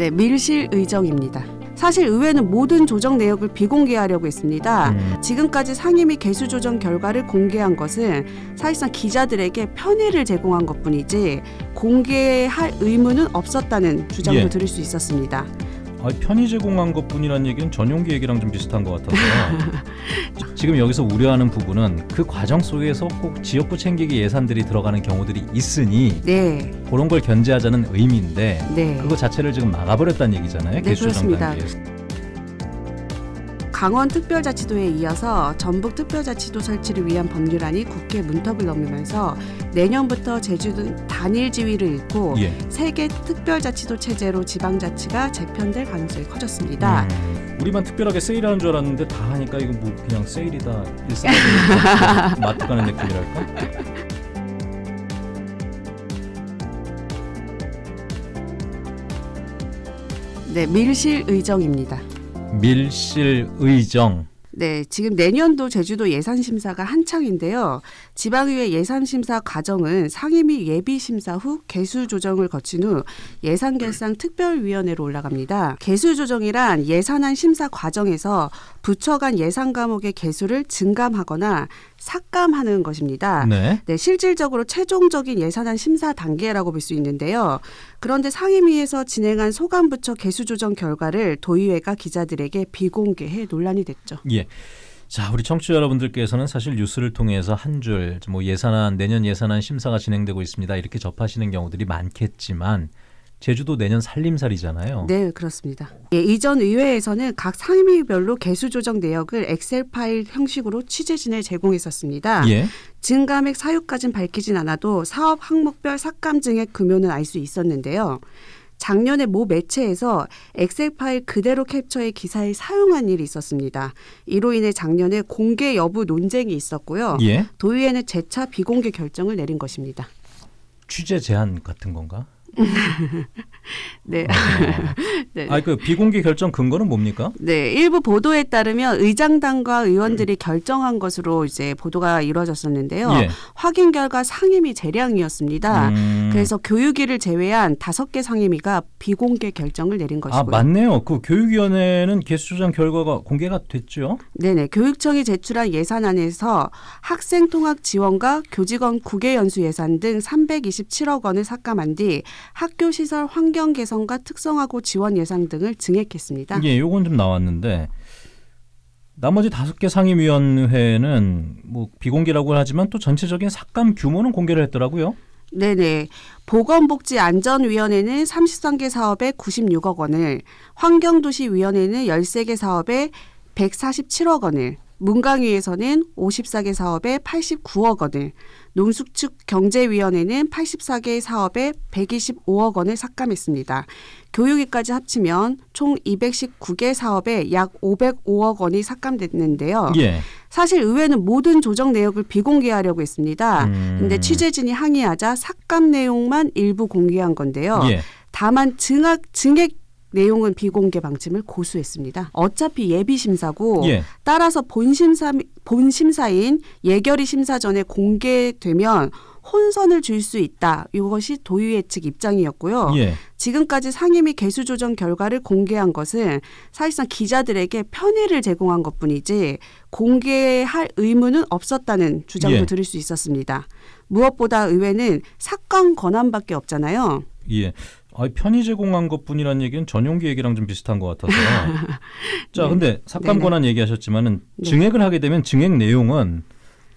네, 밀실 의정입니다. 사실 의회는 모든 조정 내역을 비공개하려고 했습니다. 음, 지금까지 상임위 개수 조정 결과를 공개한 것은 사실상 기자들에게 편의를 제공한 것뿐이지 공개할 의무는 없었다는 주장도 예. 들을 수 있었습니다. 아, 편의 제공한 것뿐이라는 얘기는 전용기 얘기랑 좀 비슷한 것 같아서요. 지금 여기서 우려하는 부분은 그 과정 속에서 꼭 지역구 챙기기 예산들이 들어가는 경우들이 있으니 네, 그런 걸 견제하자는 의미인데 네. 그거 자체를 지금 막아버렸다는 얘기잖아요. 네, 그렇습니다. 단계에서. 강원 특별자치도에 이어서 전북 특별자치도 설치를 위한 법률안이 국회 문턱을 넘으면서 내년부터 제주도 단일 지위를 잃고 예. 세계 특별자치도 체제로 지방자치가 재편될 가능성이 커졌습니다. 음, 우리만 특별하게 세일하는 줄 알았는데 다 하니까 이거 뭐 그냥 세일이다 일상적인 마트 가는 느낌이랄까? 네, 밀실 의정입니다. 밀실 의정. 네, 지금 내년도 제주도 예산 심사가 한창인데요. 지방의회 예산 심사 과정은 상임위 예비 심사 후 개수 조정을 거친 후 예산 결산 특별위원회로 올라갑니다. 개수 조정이란 예산안 심사 과정에서 부처 간 예산 과목의 개수를 증감하거나 삭감하는 것입니다. 네. 네, 실질적으로 최종적인 예산안 심사 단계라고 볼 수 있는데요. 그런데 상임위에서 진행한 소감부처 개수 조정 결과를 도의회가 기자들에게 비공개해 논란이 됐죠. 예. 자, 우리 청취자 여러분들께서는 사실 뉴스를 통해서 한 줄 뭐 예산안 내년 예산안 심사가 진행되고 있습니다. 이렇게 접하시는 경우들이 많겠지만 제주도 내년 살림살이잖아요. 네, 그렇습니다. 예, 이전 의회에서는 각 상임위별로 개수 조정 내역을 엑셀 파일 형식으로 취재진에 제공했었습니다. 예. 증감액 사유까지는 밝히진 않아도 사업 항목별 삭감 증액 금요는 알 수 있었는데요. 작년에 모 매체에서 엑셀 파일 그대로 캡처해 기사에 사용한 일이 있었습니다. 이로 인해 작년에 공개 여부 논쟁이 있었고요. 예. 도의회는 재차 비공개 결정을 내린 것입니다. 취재 제한 같은 건가? 네. 어. 네. 아, 그 비공개 결정 근거는 뭡니까? 네, 일부 보도에 따르면 의장단과 의원들이 결정한 것으로 이제 보도가 이루어졌었는데요. 예. 확인 결과 상임위 재량이었습니다. 음. 그래서 교육위를 제외한 다섯 개 상임위가 비공개 결정을 내린 아, 것이고요. 맞네요. 그 교육위원회는 개수조정 결과가 공개가 됐죠. 네 네. 교육청이 제출한 예산안에서 학생 통학 지원과 교직원 국외 연수 예산 등 327억 원을 삭감한 뒤 학교 시설 환경 개선과 특성화고 지원 예산 등을 증액했습니다. 예, 요건 좀 나왔는데 나머지 다섯 개 상임위원회는 뭐 비공개라고 하지만 또 전체적인 삭감 규모는 공개를 했더라고요. 네네. 보건복지안전위원회는 33개 사업에 96억 원을, 환경도시위원회는 13개 사업에 147억 원을, 문광위에서는 54개 사업에 89억 원을, 농수축경제위원회는 84개 사업에 125억 원을 삭감했습니다. 교육위까지 합치면 총 219개 사업에 약 505억 원이 삭감됐는데요. 예. 사실 의회는 모든 조정 내역을 비공개하려고 했습니다. 음. 근데 취재진이 항의하자 삭감 내용만 일부 공개한 건데요. 예. 다만 증액 증액 내용은 비공개 방침을 고수했습니다. 어차피 예비 심사고 예. 따라서 본 심사 본 심사인 예결위 심사 전에 공개되면 혼선을 줄 수 있다. 이것이 도의회 측 입장이었고요. 예. 지금까지 상임위 개수 조정 결과를 공개한 것은 사실상 기자들에게 편의를 제공한 것뿐이지 공개할 의무는 없었다는 주장도 예. 들을 수 있었습니다. 무엇보다 의회는 삭감 권한밖에 없잖아요. 예. 아, 편의 제공한 것뿐이라는 얘기는 전용기 얘기랑 좀 비슷한 것 같아서. 자, 네. 근데 삭감 네네. 권한 얘기하셨지만은 네. 증액을 하게 되면 증액 내용은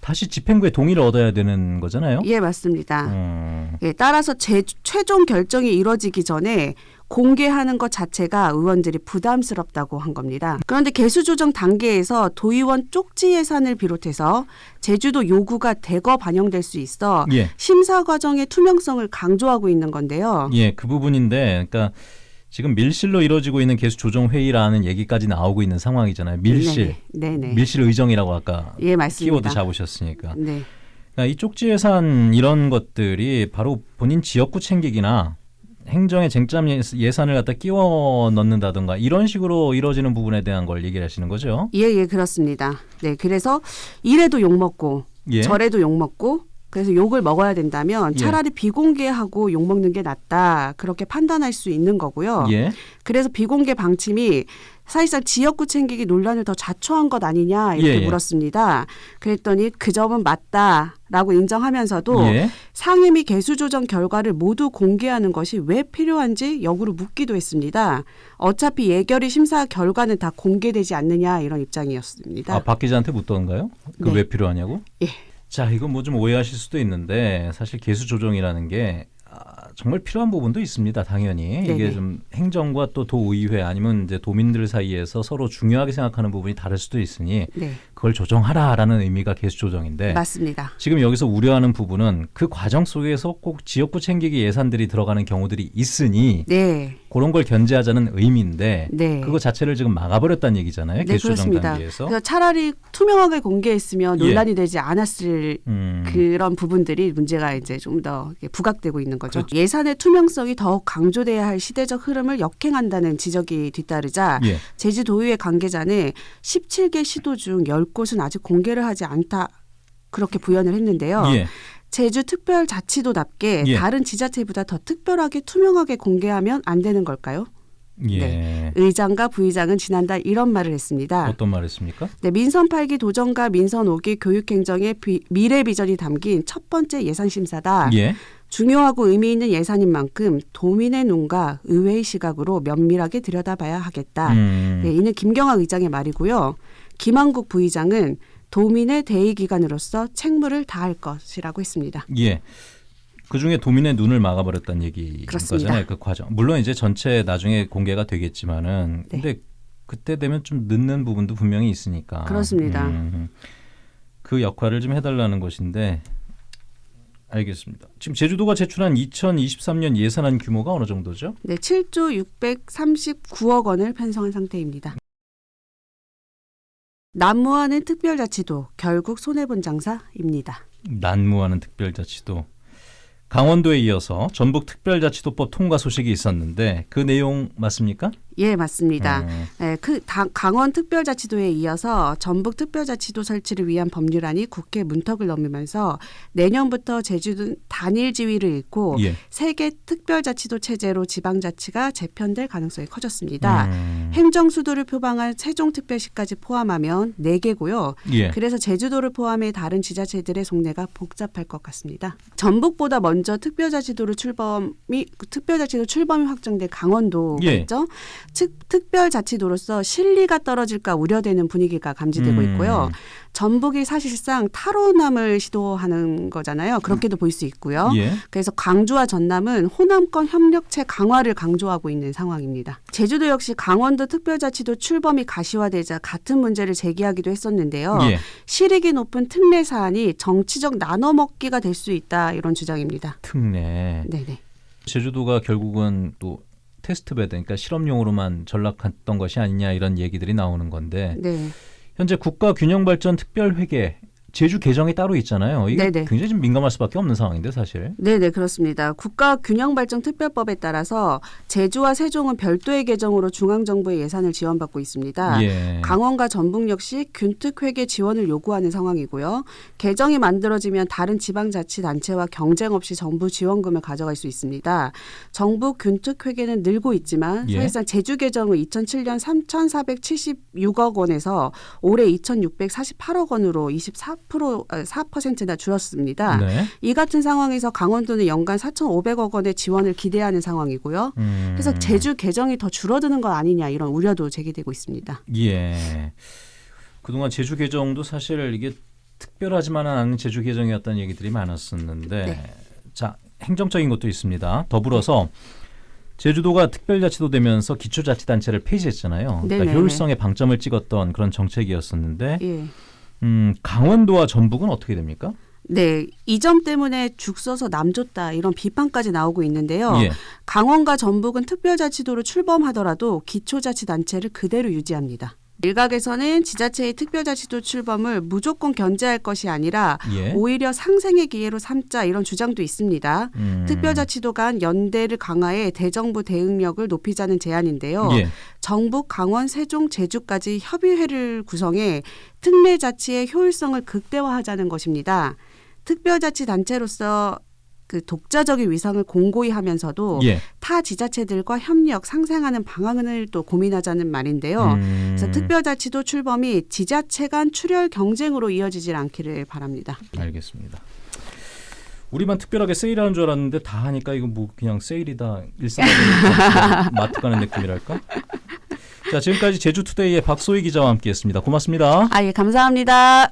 다시 집행부의 동의를 얻어야 되는 거잖아요. 예, 맞습니다. 음, 예, 따라서 제, 최종 결정이 이뤄지기 전에 공개하는 것 자체가 의원들이 부담스럽다고 한 겁니다. 그런데 개수 조정 단계에서 도의원 쪽지 예산을 비롯해서 제주도 요구가 대거 반영될 수 있어 예. 심사 과정의 투명성을 강조하고 있는 건데요. 예, 그 부분인데, 그러니까 지금 밀실로 이루어지고 있는 개수 조정 회의라는 얘기까지 나오고 있는 상황이잖아요. 밀실, 네, 네. 밀실 의정이라고 아까 예. 키워드 잡으셨으니까. 네. 그러니까 이 쪽지 예산 이런 것들이 바로 본인 지역구 챙기기나 행정의 쟁점 예- 예산을 갖다 끼워 넣는다든가 이런 식으로 이루어지는 부분에 대한 걸 얘기를 하시는 거죠. 예, 예, 그렇습니다. 네, 그래서 이래도 욕 먹고 예. 저래도 욕 먹고 그래서 욕을 먹어야 된다면 예. 차라리 비공개하고 욕 먹는 게 낫다. 그렇게 판단할 수 있는 거고요. 예. 그래서 비공개 방침이 사실상 지역구 챙기기 논란을 더 자초한 것 아니냐 이렇게 예, 예. 물었습니다. 그랬더니 그 점은 맞다 라고 인정하면서도 예. 상임위 개수 조정 결과를 모두 공개하는 것이 왜 필요한지 역으로 묻기도 했습니다. 어차피 예결위 심사 결과는 다 공개되지 않느냐 이런 입장이었습니다. 아, 박 기자한테 묻던가요? 그 네. 왜 필요하냐고? 예. 자, 이건 뭐 좀 오해하실 수도 있는데 사실 개수 조정이라는 게 아, 정말 필요한 부분도 있습니다. 당연히 이게 네네. 좀 행정과 또 도의회 아니면 이제 도민들 사이에서 서로 중요하게 생각하는 부분이 다를 수도 있으니 네, 그걸 조정하라라는 의미가 개수 조정인데 맞습니다. 지금 여기서 우려하는 부분은 그 과정 속에서 꼭 지역구 챙기기 예산들이 들어가는 경우들이 있으니 네, 그런 걸 견제하자는 의미인데 네. 그거 자체를 지금 막아버렸다는 얘기잖아요. 네, 개수 조정 그렇습니다. 단계에서. 그래서 차라리 투명하게 공개했으면 예. 논란이 되지 않았을 음. 그런 부분들이 문제가 이제 좀 더 부각되고 있는 거죠. 그렇죠. 예산의 투명성이 더욱 강조돼야 할 시대적 흐름을 역행한다는 지적이 뒤따르자 예. 제주도의회 관계자는 17개 시도 중 10곳은 아직 공개를 하지 않다. 그렇게 부연을 했는데요. 예. 제주 특별자치도답게 예. 다른 지자체보다 더 특별하게 투명하게 공개하면 안 되는 걸까요? 예. 네. 의장과 부의장은 지난달 이런 말을 했습니다. 어떤 말했습니까? 네, 민선 8기 도정과 민선 5기 교육행정의 비- 미래 비전이 담긴 첫 번째 예산 심사다. 예. 중요하고 의미 있는 예산인 만큼 도민의 눈과 의회의 시각으로 면밀하게 들여다봐야 하겠다. 음. 네, 이는 김경학 의장의 말이고요. 김한국 부의장은 도민의 대의 기관으로서 책무를 다할 것이라고 했습니다. 예. 그 중에 도민의 눈을 막아버렸다는 얘기 그렇습니다. 거잖아요. 그 과정. 물론 이제 전체 나중에 공개가 되겠지만은 네. 근데 그때 되면 좀 늦는 부분도 분명히 있으니까. 그렇습니다. 음. 그 역할을 좀 해달라는 것인데 알겠습니다. 지금 제주도가 제출한 2023년 예산안 규모가 어느 정도죠? 네, 7조 639억 원을 편성한 상태입니다. 난무하는 특별자치도 결국 손해본 장사입니다. 난무하는 특별자치도 강원도에 이어서 전북 특별자치도법 통과 소식이 있었는데 그 내용 맞습니까? 예, 맞습니다. 음, 네, 그 당- 강원 특별자치도에 이어서 전북 특별자치도 설치를 위한 법률안이 국회 문턱을 넘으면서 내년부터 제주도 단일 지위를 잃고 예. 세개 특별자치도 체제로 지방자치가 재편될 가능성이 커졌습니다. 음, 행정 수도를 표방한 세종특별시까지 포함하면 네개고요 예. 그래서 제주도를 포함해 다른 지자체들의 속내가 복잡할 것 같습니다. 전북보다 먼저 특별자치도로 출범이 특별자치도 출범이 확정된 강원도가 예. 있죠. 즉 특별자치도로서 실리가 떨어질까 우려되는 분위기가 감지되고 음. 있고요. 전북이 사실상 탈호남을 시도하는 거잖아요. 그렇게도 볼수 있고요. 예. 그래서 광주와 전남은 호남권 협력체 강화를 강조하고 있는 상황입니다. 제주도 역시 강원도 특별자치도 출범이 가시화되자 같은 문제를 제기하기도 했었는데요. 예. 실익이 높은 특례 사안이 정치적 나눠먹기가 될 수 있다 이런 주장입니다. 특례. 네네. 제주도가 결국은 또 테스트베드, 그러니까 실험용으로만 전락했던 것이 아니냐 이런 얘기들이 나오는 건데 네. 현재 국가균형발전 특별회계 제주 개정이 따로 있잖아요. 이게 네네. 굉장히 좀 민감할 수밖에 없는 상황인데 사실. 네네 그렇습니다. 국가균형발전특별법에 따라서 제주와 세종은 별도의 개정으로 중앙정부의 예산을 지원받고 있습니다. 예. 강원과 전북 역시 균특회계 지원을 요구하는 상황이고요. 개정이 만들어지면 다른 지방자치단체와 경쟁 없이 정부 지원금을 가져갈 수 있습니다. 정부 균특회계는 늘고 있지만 예. 사실상 제주 개정은 2007년 3,476억 원에서 올해 2,648억 원으로 24% 4%나 줄었습니다. 네. 이 같은 상황에서 강원도는 연간 4,500억 원의 지원을 기대하는 상황이고요. 음. 그래서 제주 개정이 더 줄어드는 것 아니냐 이런 우려도 제기되고 있습니다. 예. 그동안 제주 개정도 사실 이게 특별하지만은 않은 제주 개정이었다는 얘기들이 많았었는데 네. 자 행정적인 것도 있습니다. 더불어서 제주도가 특별자치도 되면서 기초자치단체를 폐지했잖아요. 그러니까. 효율성에 방점을 찍었던 그런 정책이었었는데 예. 음, 강원도와 전북은 어떻게 됩니까? 네, 이 점 때문에 죽 써서 남 줬다 이런 비판까지 나오고 있는데요. 예. 강원과 전북은 특별자치도로 출범하더라도 기초자치단체를 그대로 유지합니다. 일각에서는 지자체의 특별자치도 출범을 무조건 견제할 것이 아니라 예. 오히려 상생의 기회로 삼자 이런 주장도 있습니다. 음. 특별자치도 간 연대를 강화해 대정부 대응력을 높이자는 제안인데요. 예. 정북, 강원, 세종, 제주까지 협의회를 구성해 특례 자치의 효율성을 극대화하자는 것입니다. 특별자치 단체로서 그 독자적인 위상을 공고히 하면서도 예. 타 지자체들과 협력 상생하는 방안을 또 고민하자는 말인데요. 음, 그래서 특별자치도 출범이 지자체 간 출혈 경쟁으로 이어지질 않기를 바랍니다. 알겠습니다. 우리만 특별하게 세일하는 줄 알았는데 다 하니까 이거 뭐 그냥 세일이다 일상적인 마트 가는 느낌이랄까? 자 지금까지 제주투데이의 박소희 기자와 함께했습니다. 고맙습니다. 아, 예, 감사합니다.